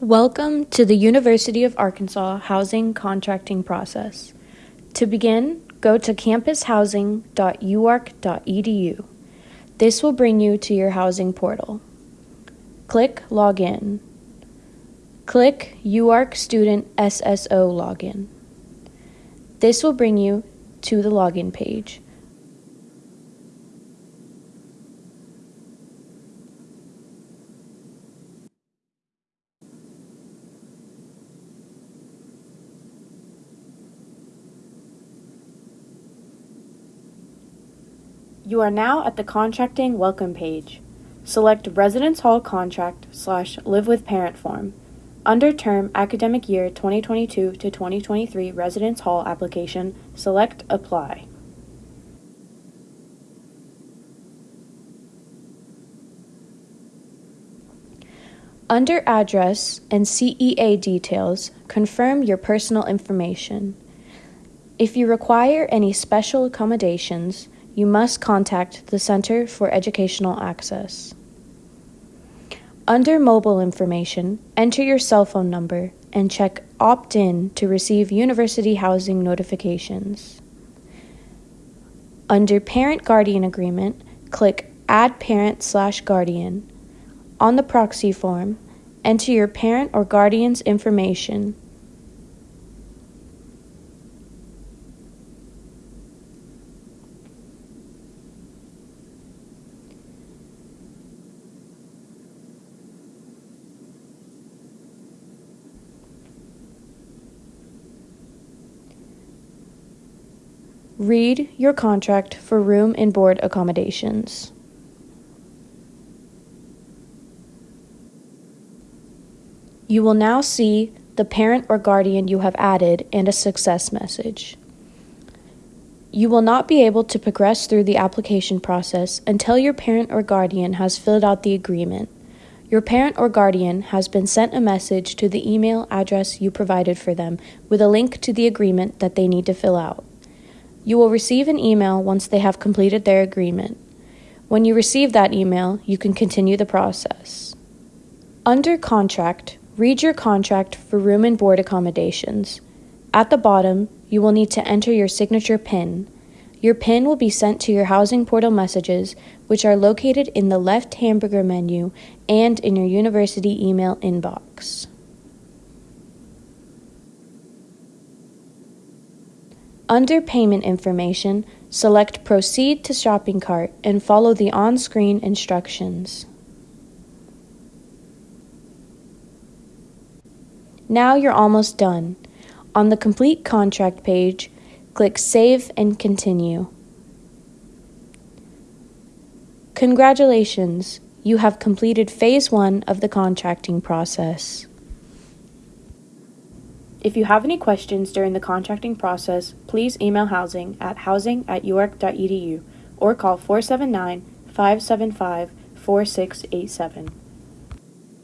Welcome to the University of Arkansas housing contracting process. To begin, go to campushousing.uark.edu. This will bring you to your housing portal. Click Login. Click UARK Student SSO Login. This will bring you to the login page. You are now at the contracting welcome page. Select Residence Hall Contract slash Live with Parent form. Under term academic year 2022 to 2023 Residence Hall application, select Apply. Under address and CEA details, confirm your personal information. If you require any special accommodations, you must contact the Center for Educational Access. Under mobile information, enter your cell phone number and check Opt in to receive university housing notifications. Under Parent Guardian Agreement, click Add Parent slash Guardian. On the proxy form, enter your parent or guardian's information. Read your contract for room and board accommodations. You will now see the parent or guardian you have added and a success message. You will not be able to progress through the application process until your parent or guardian has filled out the agreement. Your parent or guardian has been sent a message to the email address you provided for them with a link to the agreement that they need to fill out. You will receive an email once they have completed their agreement. When you receive that email, you can continue the process. Under Contract, read your contract for room and board accommodations. At the bottom, you will need to enter your signature PIN. Your PIN will be sent to your housing portal messages, which are located in the left hamburger menu and in your university email inbox. Under Payment Information, select Proceed to Shopping Cart and follow the on-screen instructions. Now you're almost done. On the Complete Contract page, click Save and Continue. Congratulations! You have completed Phase 1 of the contracting process. If you have any questions during the contracting process, please email housing at housing at uark.edu or call 479 575 4687.